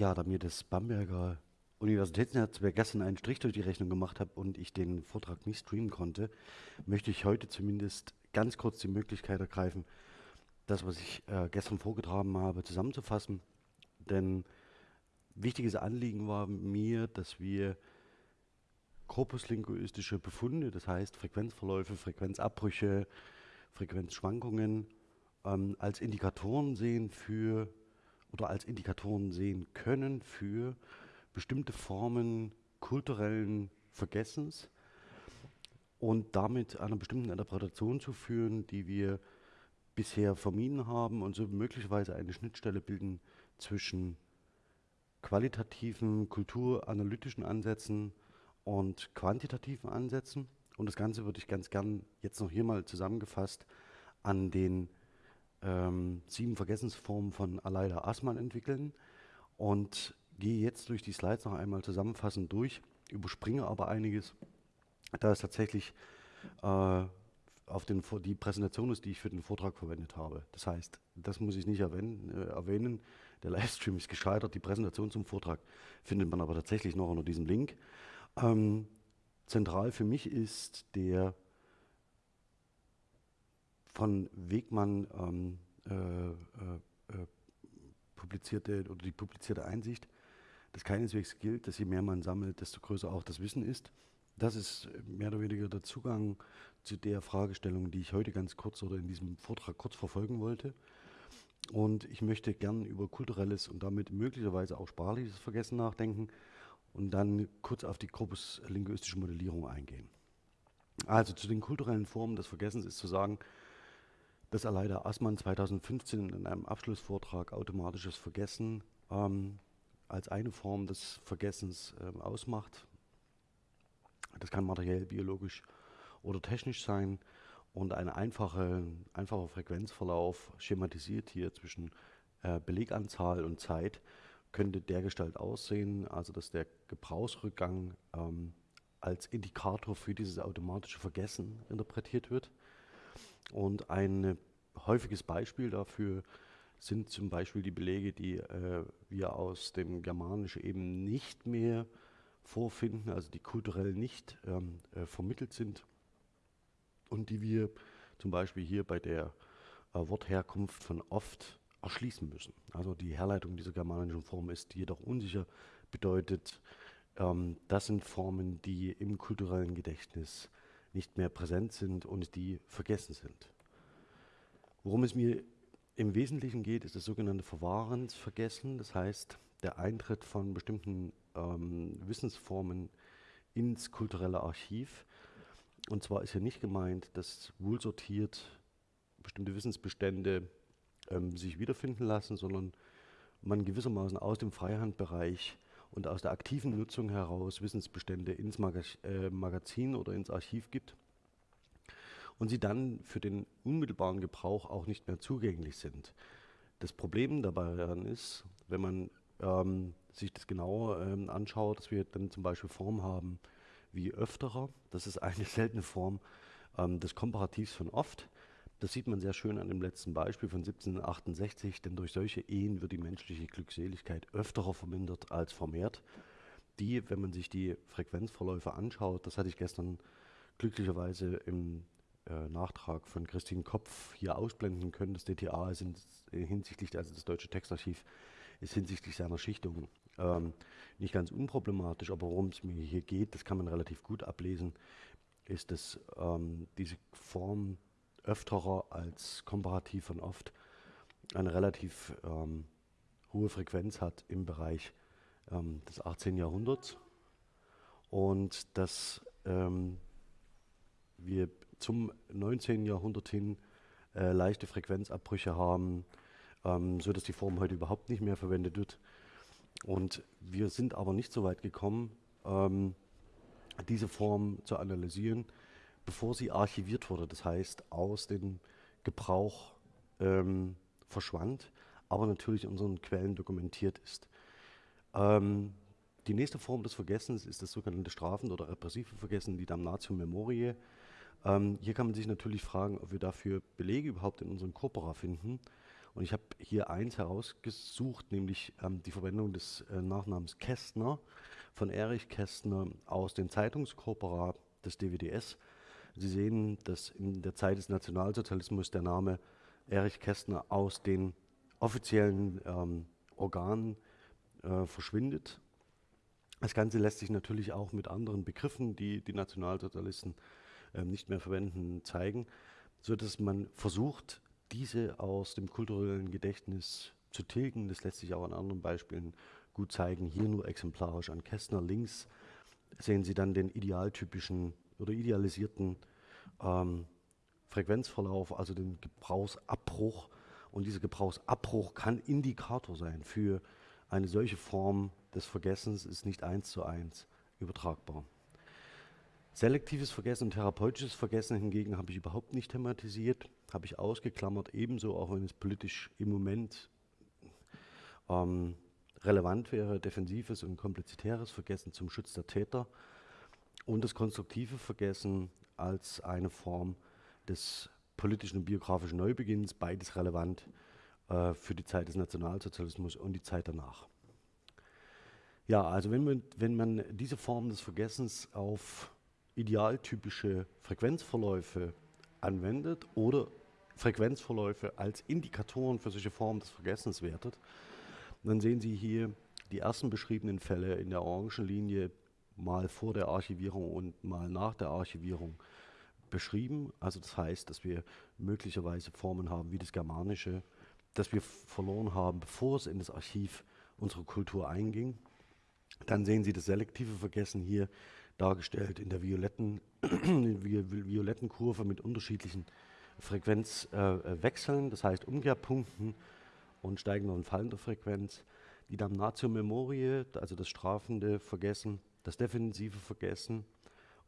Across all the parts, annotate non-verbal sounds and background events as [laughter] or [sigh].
Ja, da mir das Bamberger Universitätsnetzwerk gestern einen Strich durch die Rechnung gemacht habe und ich den Vortrag nicht streamen konnte, möchte ich heute zumindest ganz kurz die Möglichkeit ergreifen, das, was ich äh, gestern vorgetragen habe, zusammenzufassen. Denn wichtiges Anliegen war mir, dass wir korpuslinguistische Befunde, das heißt Frequenzverläufe, Frequenzabbrüche, Frequenzschwankungen, ähm, als Indikatoren sehen für oder als Indikatoren sehen können für bestimmte Formen kulturellen Vergessens und damit einer bestimmten Interpretation zu führen, die wir bisher vermieden haben und so möglicherweise eine Schnittstelle bilden zwischen qualitativen, kulturanalytischen Ansätzen und quantitativen Ansätzen. Und das Ganze würde ich ganz gern jetzt noch hier mal zusammengefasst an den ähm, sieben Vergessensformen von Aleida Assmann entwickeln und gehe jetzt durch die Slides noch einmal zusammenfassend durch, überspringe aber einiges, da es tatsächlich äh, auf den, die Präsentation ist, die ich für den Vortrag verwendet habe. Das heißt, das muss ich nicht erwähnen. Äh, erwähnen. Der Livestream ist gescheitert, die Präsentation zum Vortrag findet man aber tatsächlich noch unter diesem Link. Ähm, zentral für mich ist der von Wegmann ähm, äh, äh, äh, publizierte oder die publizierte Einsicht, dass keineswegs gilt, dass je mehr man sammelt, desto größer auch das Wissen ist. Das ist mehr oder weniger der Zugang zu der Fragestellung, die ich heute ganz kurz oder in diesem Vortrag kurz verfolgen wollte. Und ich möchte gern über kulturelles und damit möglicherweise auch sprachliches Vergessen nachdenken und dann kurz auf die korpuslinguistische Modellierung eingehen. Also zu den kulturellen Formen des Vergessens ist zu sagen, dass Aleida Assmann 2015 in einem Abschlussvortrag automatisches Vergessen ähm, als eine Form des Vergessens ähm, ausmacht. Das kann materiell, biologisch oder technisch sein und ein einfache, einfacher Frequenzverlauf schematisiert hier zwischen äh, Beleganzahl und Zeit könnte dergestalt aussehen, also dass der Gebrauchsrückgang ähm, als Indikator für dieses automatische Vergessen interpretiert wird. Und ein häufiges Beispiel dafür sind zum Beispiel die Belege, die äh, wir aus dem Germanischen eben nicht mehr vorfinden, also die kulturell nicht ähm, äh, vermittelt sind und die wir zum Beispiel hier bei der äh, Wortherkunft von oft erschließen müssen. Also die Herleitung dieser germanischen Form ist jedoch unsicher, bedeutet, ähm, das sind Formen, die im kulturellen Gedächtnis nicht mehr präsent sind und die vergessen sind. Worum es mir im Wesentlichen geht, ist das sogenannte Verwahrensvergessen, das heißt der Eintritt von bestimmten ähm, Wissensformen ins kulturelle Archiv. Und zwar ist hier nicht gemeint, dass wohlsortiert bestimmte Wissensbestände ähm, sich wiederfinden lassen, sondern man gewissermaßen aus dem Freihandbereich und aus der aktiven Nutzung heraus Wissensbestände ins äh, Magazin oder ins Archiv gibt und sie dann für den unmittelbaren Gebrauch auch nicht mehr zugänglich sind. Das Problem dabei ist, wenn man ähm, sich das genauer ähm, anschaut, dass wir dann zum Beispiel Formen haben wie öfterer, das ist eine [laughs] seltene Form ähm, des Komparativs von oft. Das sieht man sehr schön an dem letzten Beispiel von 1768, denn durch solche Ehen wird die menschliche Glückseligkeit öfterer vermindert als vermehrt. Die, wenn man sich die Frequenzverläufe anschaut, das hatte ich gestern glücklicherweise im äh, Nachtrag von Christine Kopf hier ausblenden können. Das DTA ist in, hinsichtlich, also das Deutsche Textarchiv, ist hinsichtlich seiner Schichtung ähm, nicht ganz unproblematisch, aber worum es mir hier geht, das kann man relativ gut ablesen, ist, dass ähm, diese Form öfterer als komparativ von oft eine relativ ähm, hohe Frequenz hat im Bereich ähm, des 18. Jahrhunderts und dass ähm, wir zum 19. Jahrhundert hin äh, leichte Frequenzabbrüche haben, ähm, so dass die Form heute überhaupt nicht mehr verwendet wird. Und wir sind aber nicht so weit gekommen, ähm, diese Form zu analysieren, bevor sie archiviert wurde, das heißt aus dem Gebrauch ähm, verschwand, aber natürlich in unseren Quellen dokumentiert ist. Ähm, die nächste Form des Vergessens ist das sogenannte Strafen- oder repressive Vergessen, die Damnatio Memoriae. Ähm, hier kann man sich natürlich fragen, ob wir dafür Belege überhaupt in unseren Corpora finden. Und ich habe hier eins herausgesucht, nämlich ähm, die Verwendung des äh, Nachnamens Kästner von Erich Kästner aus dem Zeitungskorporat des DWDS. Sie sehen, dass in der Zeit des Nationalsozialismus der Name Erich Kästner aus den offiziellen ähm, Organen äh, verschwindet. Das Ganze lässt sich natürlich auch mit anderen Begriffen, die die Nationalsozialisten nicht mehr verwenden, zeigen, sodass man versucht, diese aus dem kulturellen Gedächtnis zu tilgen. Das lässt sich auch an anderen Beispielen gut zeigen. Hier nur exemplarisch an Kästner links sehen Sie dann den idealtypischen oder idealisierten ähm, Frequenzverlauf, also den Gebrauchsabbruch. Und dieser Gebrauchsabbruch kann Indikator sein für eine solche Form des Vergessens, ist nicht eins zu eins übertragbar. Selektives Vergessen und therapeutisches Vergessen hingegen habe ich überhaupt nicht thematisiert, habe ich ausgeklammert, ebenso auch wenn es politisch im Moment ähm, relevant wäre, defensives und komplezitäres Vergessen zum Schutz der Täter und das konstruktive Vergessen als eine Form des politischen und biografischen Neubeginns, beides relevant äh, für die Zeit des Nationalsozialismus und die Zeit danach. Ja, also wenn man, wenn man diese Form des Vergessens auf idealtypische Frequenzverläufe anwendet oder Frequenzverläufe als Indikatoren für solche Formen des Vergessens wertet, dann sehen Sie hier die ersten beschriebenen Fälle in der orangen Linie mal vor der Archivierung und mal nach der Archivierung beschrieben. Also das heißt, dass wir möglicherweise Formen haben wie das Germanische, das wir verloren haben, bevor es in das Archiv unserer Kultur einging. Dann sehen Sie das selektive Vergessen hier dargestellt in der violetten, [clears throat] violetten Kurve mit unterschiedlichen Frequenzwechseln, äh, das heißt Umkehrpunkten und steigender und fallender Frequenz. Die Damnatio Memoriae, also das strafende Vergessen, das defensive Vergessen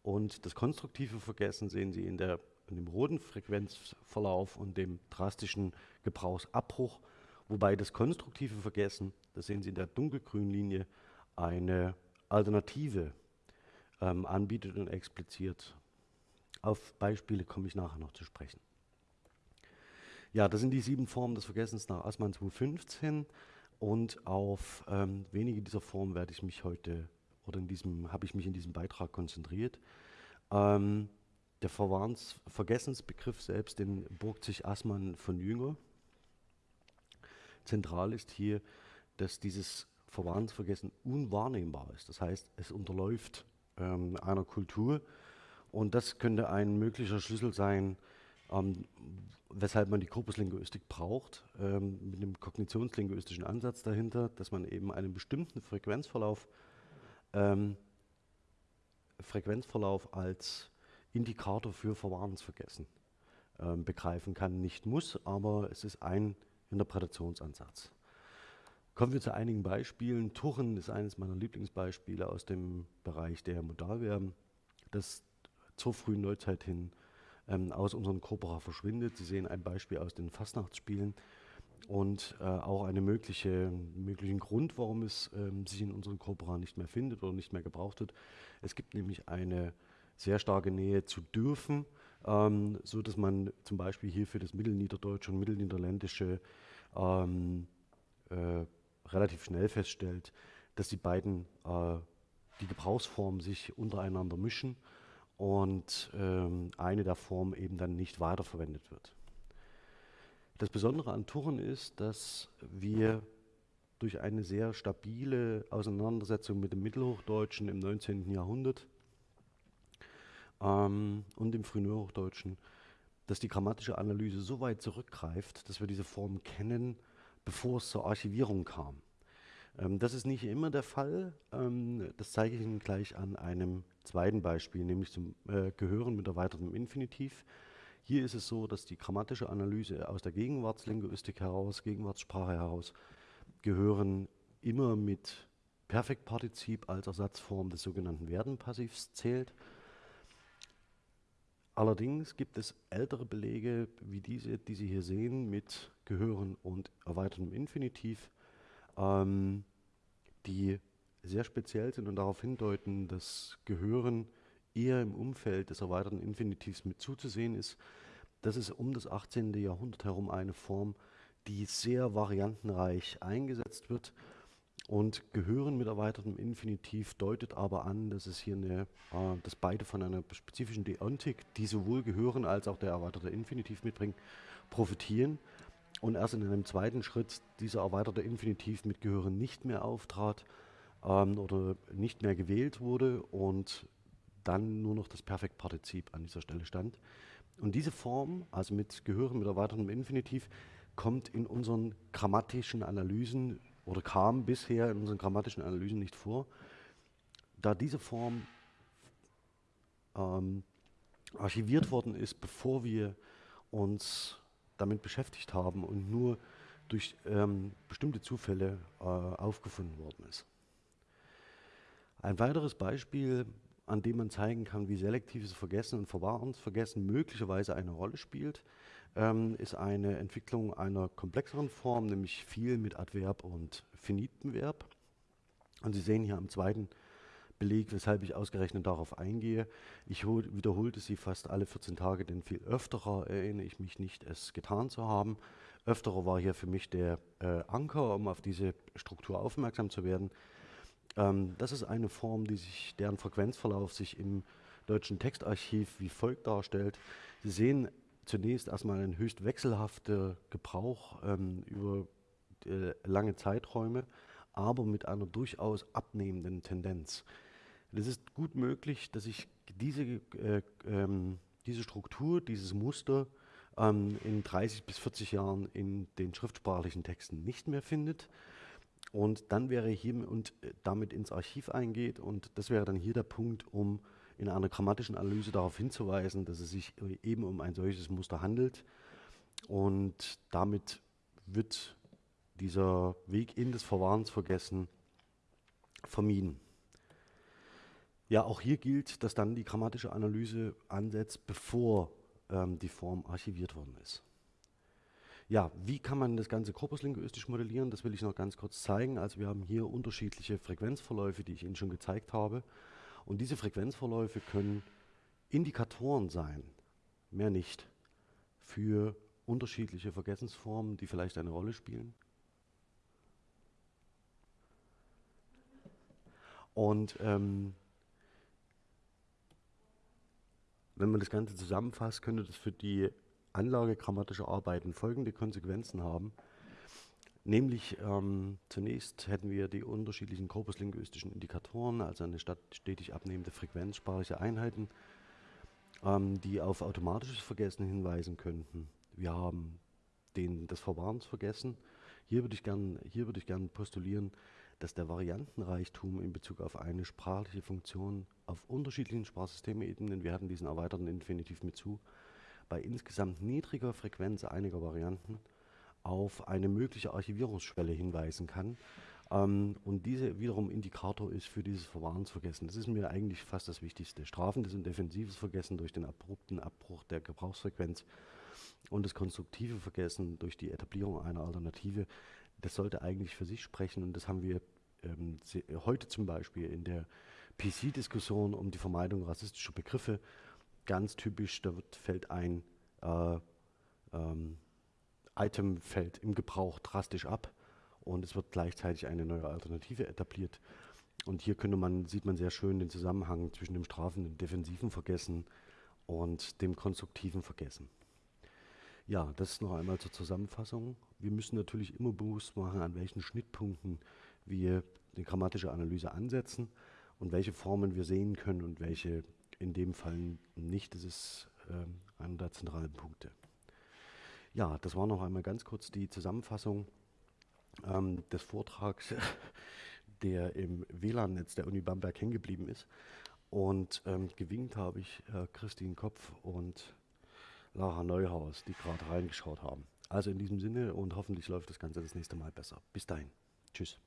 und das konstruktive Vergessen sehen Sie in, der, in dem roten Frequenzverlauf und dem drastischen Gebrauchsabbruch, wobei das konstruktive Vergessen, das sehen Sie in der dunkelgrünen Linie, eine Alternative ähm, anbietet und expliziert. Auf Beispiele komme ich nachher noch zu sprechen. Ja, das sind die sieben Formen des Vergessens nach Assmann 2015 und auf ähm, wenige dieser Formen werde ich mich heute oder in diesem habe ich mich in diesem Beitrag konzentriert. Ähm, der Verwarns Vergessensbegriff selbst, den burgt sich Assmann von Jünger. Zentral ist hier, dass dieses Verwahrensvergessen unwahrnehmbar ist. Das heißt, es unterläuft ähm, einer Kultur und das könnte ein möglicher Schlüssel sein, ähm, weshalb man die Korpuslinguistik braucht, ähm, mit einem kognitionslinguistischen Ansatz dahinter, dass man eben einen bestimmten Frequenzverlauf, ähm, Frequenzverlauf als Indikator für Verwahrensvergessen ähm, begreifen kann. Nicht muss, aber es ist ein Interpretationsansatz. Kommen wir zu einigen Beispielen. Tuchen ist eines meiner Lieblingsbeispiele aus dem Bereich der Modalverben, das zur frühen Neuzeit hin ähm, aus unserem Corpora verschwindet. Sie sehen ein Beispiel aus den Fastnachtsspielen und äh, auch einen mögliche, möglichen Grund, warum es ähm, sich in unseren Corpora nicht mehr findet oder nicht mehr gebraucht wird. Es gibt nämlich eine sehr starke Nähe zu dürfen, ähm, so dass man zum Beispiel hier für das Mittelniederdeutsche und Mittelniederländische ähm, äh, relativ schnell feststellt, dass die beiden äh, die Gebrauchsformen sich untereinander mischen und ähm, eine der Formen eben dann nicht weiterverwendet wird. Das Besondere an Tuchen ist, dass wir durch eine sehr stabile Auseinandersetzung mit dem Mittelhochdeutschen im 19. Jahrhundert ähm, und im frühen Hochdeutschen, dass die grammatische Analyse so weit zurückgreift, dass wir diese Formen kennen, bevor es zur Archivierung kam. Ähm, das ist nicht immer der Fall. Ähm, das zeige ich Ihnen gleich an einem zweiten Beispiel, nämlich zum äh, Gehören mit erweitertem Infinitiv. Hier ist es so, dass die grammatische Analyse aus der Gegenwartslinguistik heraus, Gegenwartssprache heraus, Gehören immer mit Perfektpartizip als Ersatzform des sogenannten Werdenpassivs zählt. Allerdings gibt es ältere Belege wie diese, die Sie hier sehen, mit Gehören und erweitertem Infinitiv, ähm, die sehr speziell sind und darauf hindeuten, dass Gehören eher im Umfeld des erweiterten Infinitivs mit zuzusehen ist. Das ist um das 18. Jahrhundert herum eine Form, die sehr variantenreich eingesetzt wird. Und gehören mit erweitertem Infinitiv deutet aber an, dass es hier eine, äh, dass beide von einer spezifischen Deontik, die sowohl gehören als auch der erweiterte Infinitiv mitbringen, profitieren. Und erst in einem zweiten Schritt dieser erweiterte Infinitiv mit Gehören nicht mehr auftrat ähm, oder nicht mehr gewählt wurde und dann nur noch das Perfektpartizip an dieser Stelle stand. Und diese Form, also mit Gehören mit erweitertem Infinitiv, kommt in unseren grammatischen Analysen oder kam bisher in unseren grammatischen Analysen nicht vor, da diese Form ähm, archiviert worden ist, bevor wir uns damit beschäftigt haben und nur durch ähm, bestimmte Zufälle äh, aufgefunden worden ist. Ein weiteres Beispiel, an dem man zeigen kann, wie selektives Vergessen und Verwahrensvergessen möglicherweise eine Rolle spielt, ähm, ist eine Entwicklung einer komplexeren Form, nämlich viel mit Adverb und finitem Verb. Und Sie sehen hier am zweiten Beleg, weshalb ich ausgerechnet darauf eingehe. Ich wiederholte sie fast alle 14 Tage, denn viel öfterer erinnere ich mich nicht, es getan zu haben. Öfterer war hier für mich der äh, Anker, um auf diese Struktur aufmerksam zu werden. Ähm, das ist eine Form, die sich, deren Frequenzverlauf sich im deutschen Textarchiv wie folgt darstellt. Sie sehen zunächst erstmal ein höchst wechselhafter Gebrauch ähm, über äh, lange Zeiträume, aber mit einer durchaus abnehmenden Tendenz. Es ist gut möglich, dass sich diese, äh, ähm, diese Struktur, dieses Muster ähm, in 30 bis 40 Jahren in den schriftsprachlichen Texten nicht mehr findet und dann wäre hier und äh, damit ins Archiv eingeht und das wäre dann hier der Punkt, um in einer grammatischen Analyse darauf hinzuweisen, dass es sich eben um ein solches Muster handelt. Und damit wird dieser Weg in das Verwahrensvergessen vermieden. Ja, auch hier gilt, dass dann die grammatische Analyse ansetzt, bevor ähm, die Form archiviert worden ist. Ja, wie kann man das Ganze korpuslinguistisch modellieren? Das will ich noch ganz kurz zeigen. Also wir haben hier unterschiedliche Frequenzverläufe, die ich Ihnen schon gezeigt habe. Und diese Frequenzverläufe können Indikatoren sein, mehr nicht, für unterschiedliche Vergessensformen, die vielleicht eine Rolle spielen. Und ähm, wenn man das Ganze zusammenfasst, könnte das für die Anlage grammatischer Arbeiten folgende Konsequenzen haben. Nämlich ähm, zunächst hätten wir die unterschiedlichen korpuslinguistischen Indikatoren, also eine stetig abnehmende Frequenz sprachlicher Einheiten, ähm, die auf automatisches Vergessen hinweisen könnten. Wir haben den, das Verwahrensvergessen. Hier würde ich gerne würd gern postulieren, dass der Variantenreichtum in Bezug auf eine sprachliche Funktion auf unterschiedlichen Sprachsystemebenen, wir hatten diesen erweiterten Infinitiv mit zu, bei insgesamt niedriger Frequenz einiger Varianten auf eine mögliche Archivierungsschwelle hinweisen kann. Ähm, und diese wiederum Indikator ist für dieses Verwahrensvergessen. Das ist mir eigentlich fast das Wichtigste. Strafendes und defensives Vergessen durch den abrupten Abbruch der Gebrauchsfrequenz und das konstruktive Vergessen durch die Etablierung einer Alternative, das sollte eigentlich für sich sprechen. Und das haben wir ähm, heute zum Beispiel in der PC-Diskussion um die Vermeidung rassistischer Begriffe ganz typisch. Da wird, fällt ein äh, ähm, Item fällt im Gebrauch drastisch ab und es wird gleichzeitig eine neue Alternative etabliert. Und hier könnte man, sieht man sehr schön den Zusammenhang zwischen dem strafenden defensiven Vergessen und dem konstruktiven Vergessen. Ja, das noch einmal zur Zusammenfassung. Wir müssen natürlich immer bewusst machen, an welchen Schnittpunkten wir die grammatische Analyse ansetzen und welche Formen wir sehen können und welche in dem Fall nicht. Das ist äh, einer der zentralen Punkte. Ja, das war noch einmal ganz kurz die Zusammenfassung ähm, des Vortrags, [laughs] der im WLAN-Netz der Uni Bamberg hängen geblieben ist. Und ähm, gewinkt habe ich äh, Christine Kopf und Lara Neuhaus, die gerade reingeschaut haben. Also in diesem Sinne und hoffentlich läuft das Ganze das nächste Mal besser. Bis dahin. Tschüss.